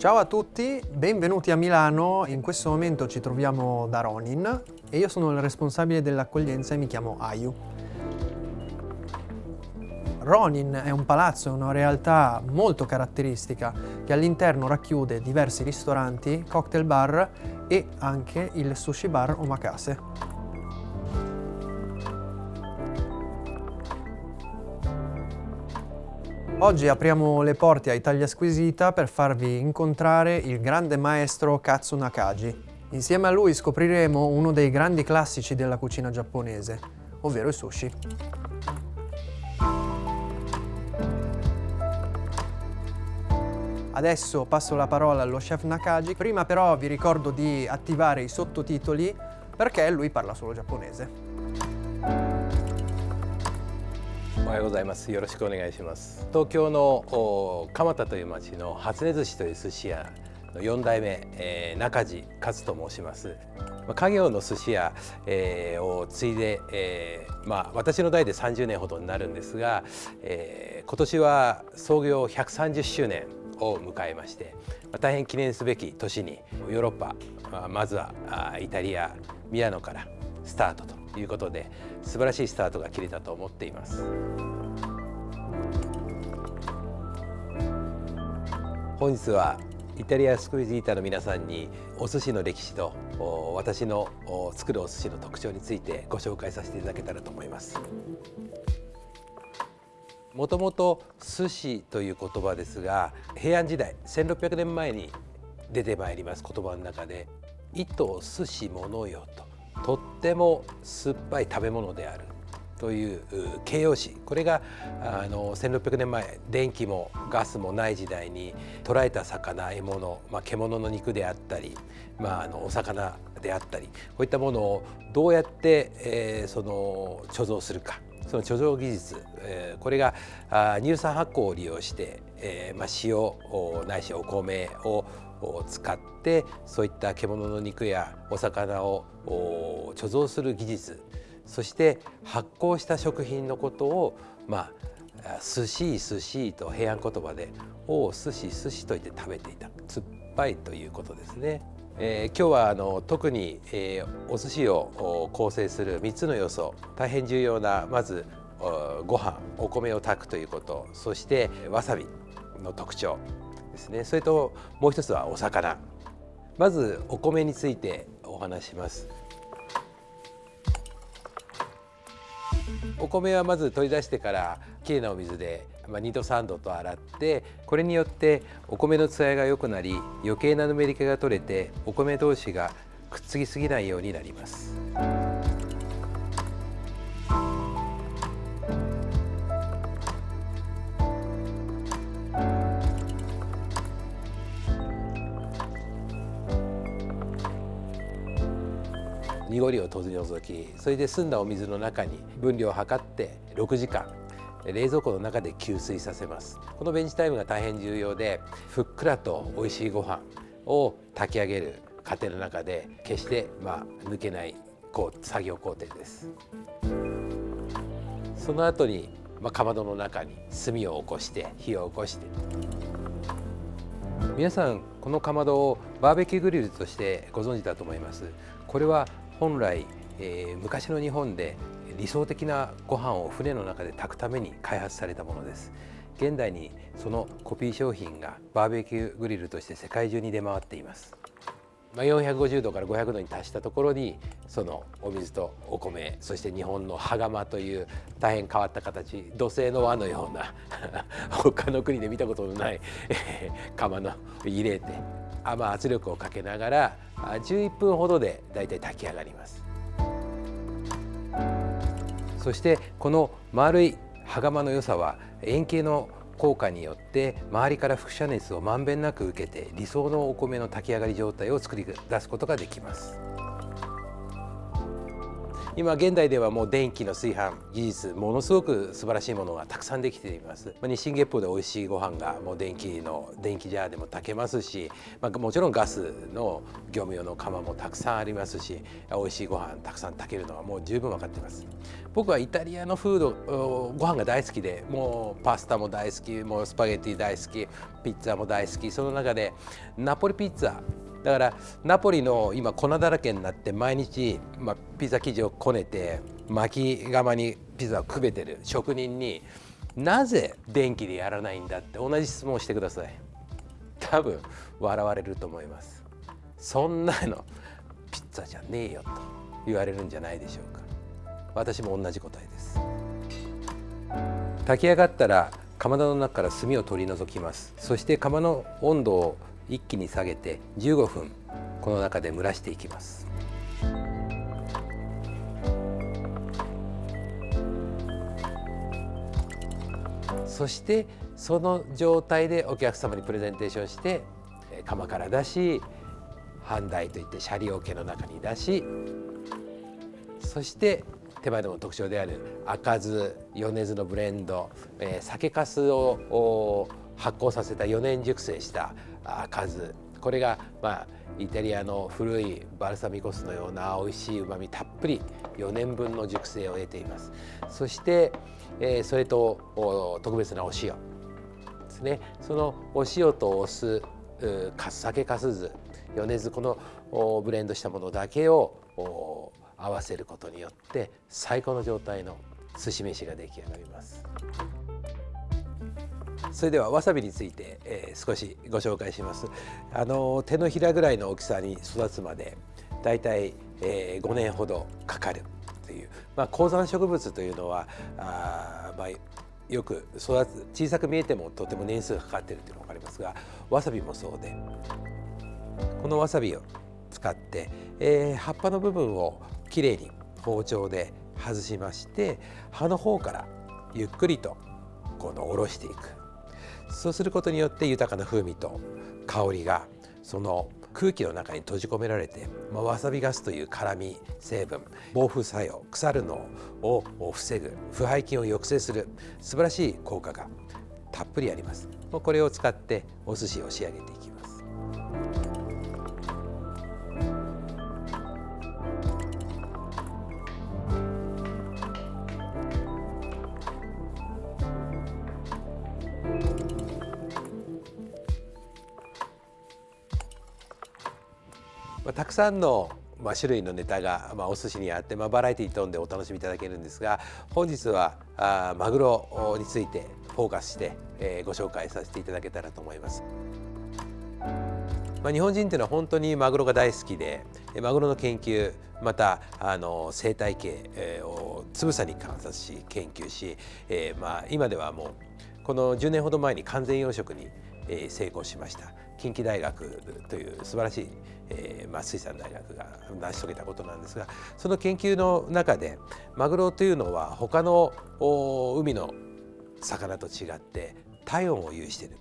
Ciao a tutti, benvenuti a Milano. In questo momento ci troviamo da Ronin e io sono il responsabile dell'accoglienza e mi chiamo Ayu. Ronin è un palazzo, una realtà molto caratteristica che all'interno racchiude diversi ristoranti, cocktail bar e anche il sushi bar Omakase. Oggi apriamo le porte a Italia Squisita per farvi incontrare il grande maestro Katsu Nakagi. Insieme a lui scopriremo uno dei grandi classici della cucina giapponese, ovvero il sushi. Adesso passo la parola allo chef Nakagi, prima però vi ricordo di attivare i sottotitoli perché lui parla solo giapponese. おはようございます。よろしくお願いします。東京の蒲田という町の初音寿司という寿司屋の4代目、えー、中地勝と申します。家業の寿司屋、えー、を継いで、えー、まあ私の代で30年ほどになるんですが、えー、今年は創業130周年を迎えまして大変記念すべき年にヨーロッパまずはイタリアミラノからスタートということで素晴らしいスタートが切れたと思っています。本日はイタリアスクイズイーターの皆さんにお寿司の歴史と私の作るお寿司の特徴についてご紹介させていただけたらと思います。もともと寿司という言葉ですが平安時代1600年前に出てまいります言葉の中で「意図寿司物よ」と。とっても酸っぱい食べ物であるという形容詞。これがあの1600年前電気もガスもない時代に捕らえた魚獲物、まあ、獣の肉であったり、まあ、あのお魚であったりこういったものをどうやって、えー、その貯蔵するか。その貯蔵技術、えー、これがあ乳酸発酵を利用して、えーまあ、塩ないしお米をを使ってそういった獣の肉やお魚を貯蔵する技術そして発酵した食品のことをまあ寿司寿司と平安言葉で「お寿司寿司」と言って食べていた酸っぱいということですね。えー、今日はあの特に、えー、お寿司を構成する3つの要素大変重要なまずご飯お米を炊くということそしてわさびの特徴ですね。それともう一つはお魚。まずお米についてお話します。お米はまず取り出してからきれいなお水で、ま、2度3度と洗ってこれによってお米の艶が良くなり余計なぬめり気が取れてお米同士がくっつきすぎないようになります。濁りを取り除きそれで澄んだお水の中に分量を測って6時間冷蔵庫の中で吸水させます。このベンチタイムが大変重要でふっくらと美味しいご飯を炊き上げる過程の中で決してまあ抜けないこう作業工程です。その後にまあ、かまどの中に炭を起こして火を起こして。皆さんこのかまどをバーベキューグリルとしてご存知だと思います。これは本来、えー、昔の日本で理想的なご飯を船の中で炊くために開発されたものです。現代にそのコピー商品がバーベキューグリルとして世界中に出回っています。ま、450度から500度に達したところにそのお水とお米そして日本の羽釜という大変変わった形土製の輪のような 他の国で見たことのない釜の入れてま、圧力をかけながら11分ほどでだいたい炊き上がります。そしてこの丸い羽釜の良さは円形の効果によって周りから輻射熱をまんべんなく受けて理想のお米の炊き上がり状態を作り出すことができます。今現代ではもう電気の炊飯技術ものすごく素晴らしいものがたくさんできています、まあ、日進月歩で美味しいご飯がもう電気の電気ジャーでも炊けますし、まあ、もちろんガスの業務用の釜もたくさんありますし美味しいご飯たくさん炊けるのはもう十分分かっています。僕はイタリアのフードご飯が大好きでもうパスタも大好きもうスパゲッティ大好きピッツァも大好き。その中でナポリピッツァだからナポリの今粉だらけになって毎日、まあ、ピザ生地をこねて巻き窯にピザをくべてる職人になぜ電気でやらないんだって同じ質問をしてください。多分笑われると思います。そんなのピッツァじゃねえよと言われるんじゃないでしょうか。私も同じ答えです。炊き上がったら釜の中から炭を取り除きます。そして釜の温度を一気に下げて15分この中で蒸らしていきます。そしてその状態でお客様にプレゼンテーションして釜から出し半台といってシャリ桶の中に出しそして手前でも特徴である赤酢米酢のブレンド、えー、酒粕を発酵させた4年熟成した数。これがまあイタリアの古いバルサミコ酢のような美味しいうまみたっぷり4年分の熟成を得ています。そして、え、それと特別なお塩。ですね。そのお塩とお酢酒かす酢米酢このブレンドしたものだけを合わせることによって最高の状態の寿司飯が出来上がります。それではわさびについて、えー、少しご紹介します。あの手のひらぐらいの大きさに育つまでだいたい、えー、5年ほどかかるという、まあ、高山植物というのはあ、まあ、よく育つ小さく見えてもとても年数がかかっているというのが分かりますがわさびもそうでこのわさびを使って、えー、葉っぱの部分をきれいに包丁で外しまして葉の方からゆっくりとこの下ろしていく。そうすることによって豊かな風味と香りがその空気の中に閉じ込められて、まあ、わさびガスという辛み成分防腐作用腐るのを防ぐ腐敗菌を抑制する素晴らしい効果がたっぷりあります。これを使ってお寿司を仕上げていきます。たくさんのまあ、種類のネタが、まあ、お寿司にあって、まあ、バラエティー飛んでお楽しみいただけるんですが本日はあマグロについてフォーカスして、えー、ご紹介させていただけたらと思います。まあ、日本人っていうのは本当にマグロが大好きでマグロの研究またあの生態系をつぶさに観察し研究し、えー、まあ今ではもうこの10年ほど前に完全養殖に成功しました近畿大学という素晴らしいえーまあ、水産大学が成し遂げたことなんですがその研究の中でマグロというのは他の海の魚と違って体温を有している、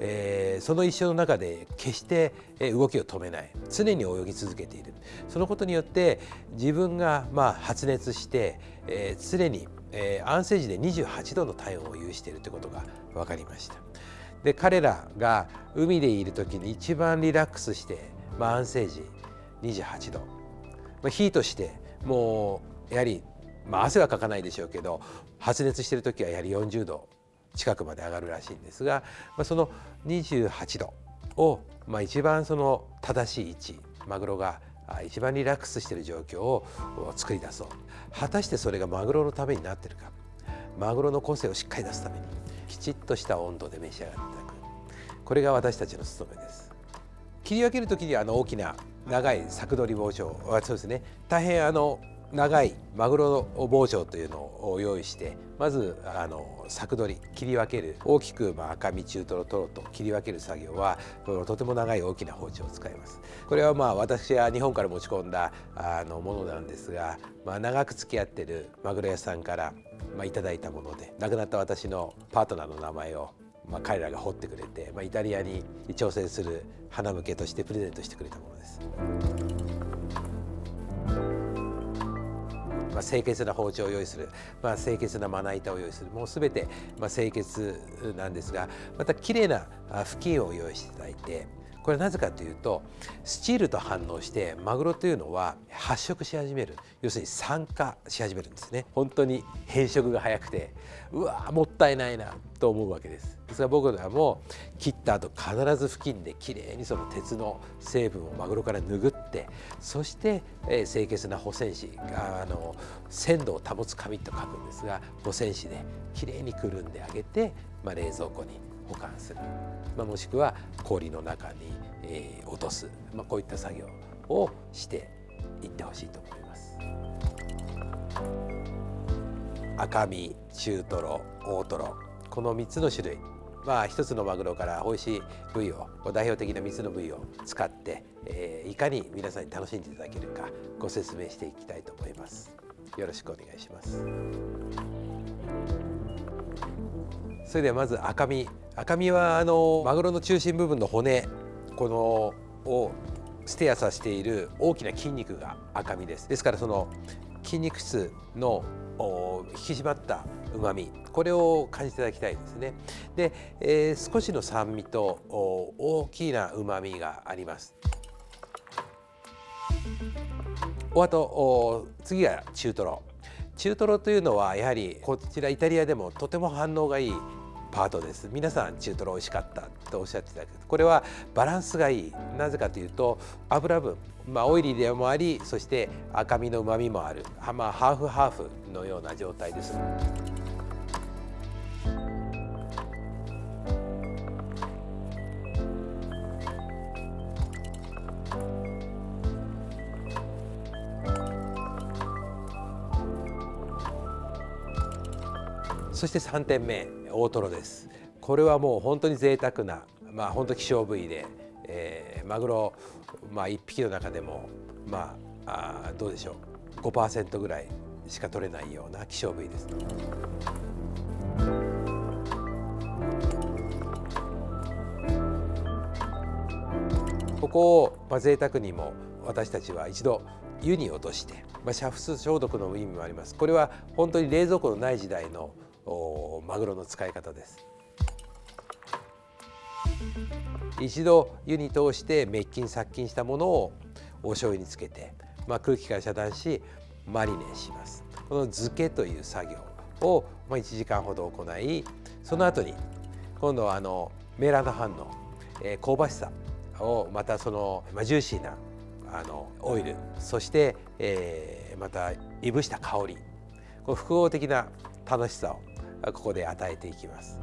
えー、その一生の中で決して動きを止めない。常に泳ぎ続けている。そのことによって自分がまあ発熱して、えー、常に、えー、安静時で28度の体温を有しているということが分かりました。で彼らが海でいる時に一番リラックスしてまあ、安静時28度、まあ、ヒートしてもうやはり、まあ、汗はかかないでしょうけど発熱してる時はやはり40度近くまで上がるらしいんですが、まあ、その28度を、まあ、一番その正しい位置マグロが一番リラックスしている状況を作り出そう。果たしてそれがマグロのためになってるか。マグロの個性をしっかり出すために。きちっとした温度で召し上がっていただくこれが私たちの務めです。切り分ける時にあの大きな長い柵取り包丁はそうですね大変あの長いマグロの包丁というのを用意してまずあの柵取り切り分ける大きく、まあ、赤身中トロトロと切り分ける作業はとても長い大きな包丁を使いますこれはまあ私は日本から持ち込んだあのものなんですが、まあ、長く付き合ってるマグロ屋さんから、まあ、いただいたもので亡くなった私のパートナーの名前をまあ、彼らが彫ってくれて、まあ、イタリアに挑戦する花向けとしてプレゼントしてくれたものです。まあ、清潔な包丁を用意する、まあ、清潔なまな板を用意する。もうすべて、まあ、清潔なんですがまたきれいな布巾を用意していただいてこれなぜかというとスチールと反応してマグロというのは発色し始める。要するに酸化し始めるんですね。本当に変色が早くてうわもったいないなと思うわけです。ですから僕らも切った後必ず付近できれいにその鉄の成分をマグロから拭ってそして、えー、清潔な保鮮紙があの鮮度を保つ紙と書くんですが保鮮紙できれいにくるんであげて、まあ、冷蔵庫に保管する、まあ、もしくは氷の中に、え、落とす、まあ、こういった作業をしていってほしいと思います。赤身中トロ大トロこの3つの種類まあ、1つのマグロから美味しい部位を代表的な3つの部位を使って、えー、いかに皆さんに楽しんでいただけるかご説明していきたいと思います。よろしくお願いします。それではまず赤身。赤身はあのマグロの中心部分の骨。このをステアさせている大きな筋肉が赤身です。ですからその筋肉質の引き締まったうまみこれを感じていただきたいですね。で、えー、少しの酸味と大きなうまみがあります。おあと次が中トロ。中トロというのはやはりこちらイタリアでもとても反応がいいパートです。皆さん中トロ美味しかったとおっしゃってたけどこれはバランスがいい。なぜかというと油分まあオイリーでもありそして赤身の旨みもある。まあハーフハーフのような状態です。そして3点目大トロです。これはもう本当に贅沢なまあ本当希少部位で、えー、マグロ、まあ、1匹の中でもまああどうでしょう。5%ぐらいしか取れないような希少部位です。ここを、まあ、贅沢にも私たちは一度湯に落として、まあ、煮沸消毒の意味もあります。これは本当に冷蔵庫のない時代のマグロの使い方です。一度湯に通して滅菌殺菌したものをお醤油につけて、まあ、空気から遮断しマリネします。この漬けという作業を、まあ、1時間ほど行いその後に今度はあのメラノ反応、えー、香ばしさをまたその、まあ、ジューシーなあのオイルそして、えー、またいぶした香り。この複合的な楽しさをここで与えていきます。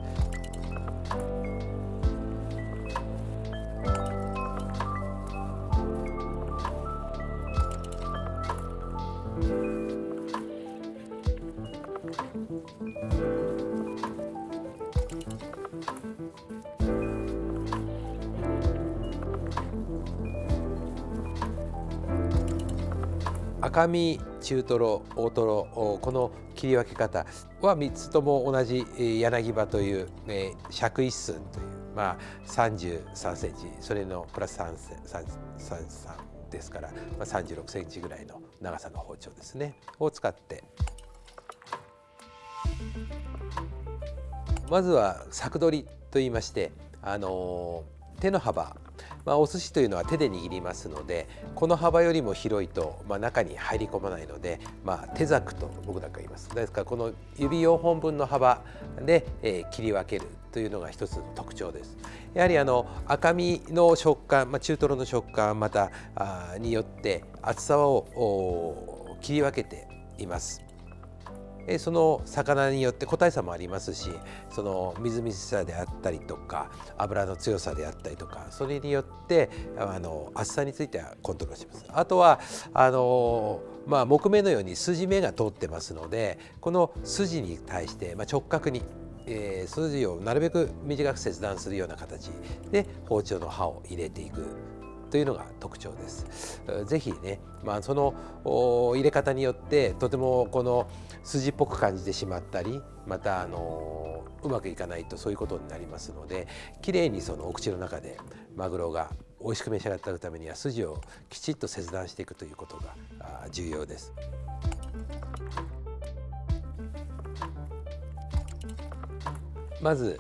赤身中トロ大トロこの切り分け方は3つとも同じ柳葉という、ね、尺一寸というまあ33センチそれのプラス3 3 3ですから、まあ、36センチぐらいの長さの包丁ですねを使って。まずは柵取りといいましてあの手の幅まあ、お寿司というのは手で握りますのでこの幅よりも広いと、まあ、中に入り込まないので、まあ、手ざくと僕なんか言います。ですからこの指4本分の幅で、えー、切り分けるというのが一つの特徴です。やはりあの赤身の食感、まあ、中トロの食感またあによって厚さを切り分けています。その魚によって個体差もありますしそのみずみずしさであったりとか油の強さであったりとかそれによってあの厚さについてはコントロールします。あとはあのまあ、木目のように筋目が通ってますのでこの筋に対して、まあ、直角にえー、筋をなるべく短く切断するような形で包丁の刃を入れていくというのが特徴です。ぜひね、まあ、その入れ方によってとてもこの筋っぽく感じてしまったりまたあのうまくいかないとそういうことになりますのできれいにそのお口の中でマグロが美味しく召し上がったためには筋をきちっと切断していくということが重要です。まず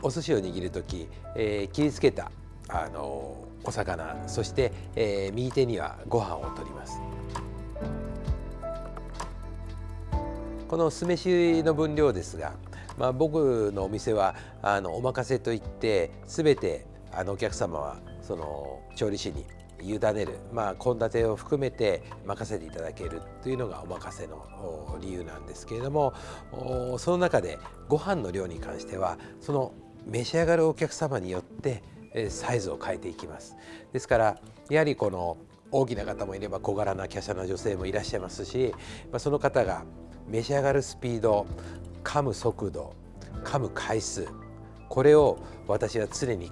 お寿司を握る時、えー、切りつけた、あのお魚そして、えー、右手にはご飯を取ります。この酢飯の分量ですが、まあ、僕のお店はあのお任せといって全てあのお客様はその調理師に委ねるまあ献立を含めて任せていただけるというのがお任せの理由なんですけれどもその中でご飯の量に関してはその召し上がるお客様によってサイズを変えていきます。ですからやはりこの大きな方もいれば小柄な華奢な女性もいらっしゃいますし、まあ、その方が召し上がるスピード噛む速度噛む回数これを私は常に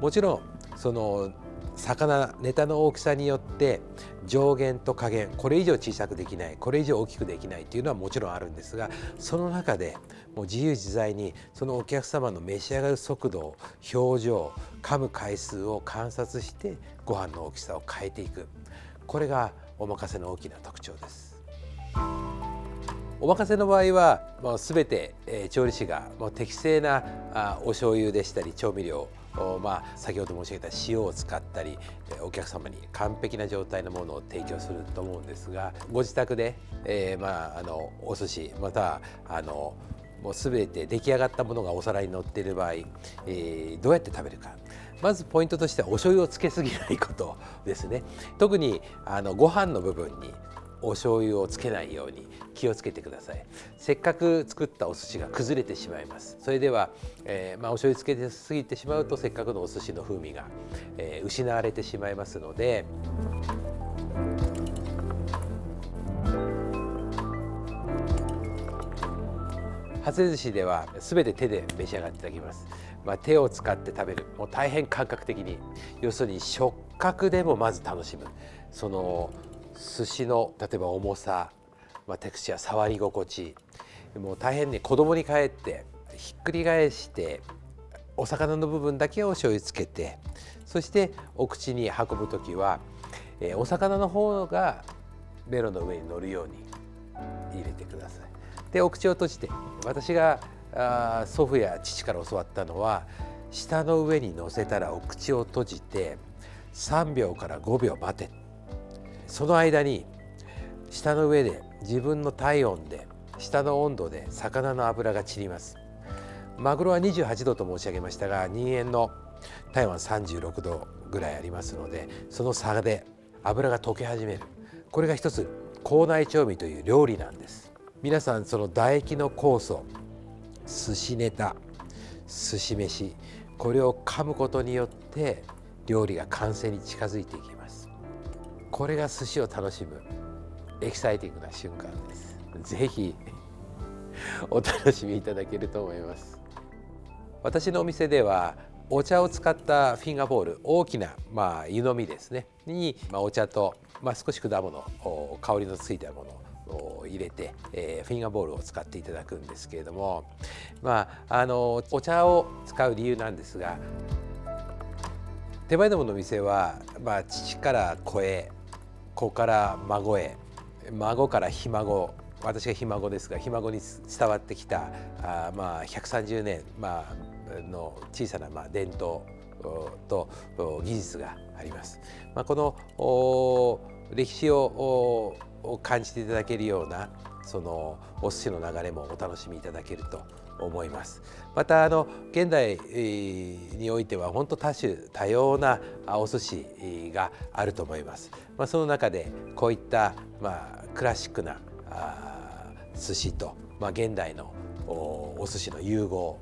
もちろんその魚ネタの大きさによって上限と下限これ以上小さくできないこれ以上大きくできないっていうのはもちろんあるんですがその中でもう自由自在にそのお客様の召し上がる速度表情噛む回数を観察してご飯の大きさを変えていくこれがお任せの大きな特徴です。お任せの場合はもう全て、え調理師がもう適正なあお醤油でしたり調味料まあ、先ほど申し上げた塩を使ったりお客様に完璧な状態のものを提供すると思うんですがご自宅で、えー、まあ、あのお寿司またはあのもう全て出来上がったものがお皿に乗っている場合、えー、どうやって食べるか。まずポイントとしてはお醤油をつけすぎないことですね。特にあのご飯の部分にお醤油をつけないように気をつけてください。せっかく作ったお寿司が崩れてしまいます。それでは、えー、まあ、お醤油つけてすぎてしまうとせっかくのお寿司の風味が、えー、失われてしまいますので初寿司では全て手で召し上がっていただきます、まあ、手を使って食べる。もう大変感覚的に。要するに触覚でもまず楽しむ。その寿司の例えば重さ、まあ、テクスチャー触り心地もう大変に子供に帰ってひっくり返してお魚の部分だけを醤油つけてそしてお口に運ぶ時は、えー、お魚の方がベロの上に乗るように入れてください。でお口を閉じて私があ祖父や父から教わったのは舌の上に乗せたらお口を閉じて3秒から5秒待てその間に舌の上で自分の体温で舌の温度で魚の脂が散ります。マグロは28度と申し上げましたが人間の体温は36度ぐらいありますのでその差で油が溶け始める。これが一つ口内調味という料理なんです。皆さんその唾液の酵素寿司ネタ寿司飯これを噛むことによって料理が完成に近づいていきます。これが寿司を楽しむエキサイティングな瞬間です。ぜひお楽しみいただけると思います。私のお店ではお茶を使ったフィンガーボール大きな、まあ、湯飲みですね。に、まあ、お茶と、まあ、少し果物香りのついたものを入れて、えー、フィンガーボールを使っていただくんですけれども、まあ、あのお茶を使う理由なんですが手前どもの店は、まあ、父から子へ子から孫へ孫からひ孫私がひ孫ですがひ孫に伝わってきたあまあ130年、まあの小さなまあ伝統と技術があります。まあ、この歴史を感じていただけるようなそのお寿司の流れもお楽しみいただけると思います。またあの現代においては本当多種多様なお寿司があると思います、まあ、その中でこういったまあクラシックな寿司と、まあ、現代のお寿司の融合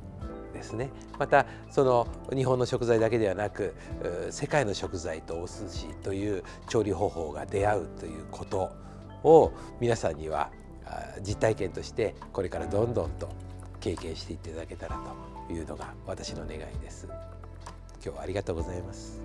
ですね。またその日本の食材だけではなく世界の食材とお寿司という調理方法が出会うということを皆さんには実体験としてこれからどんどんと経験していただけたらというのが私の願いです。今日はありがとうございます。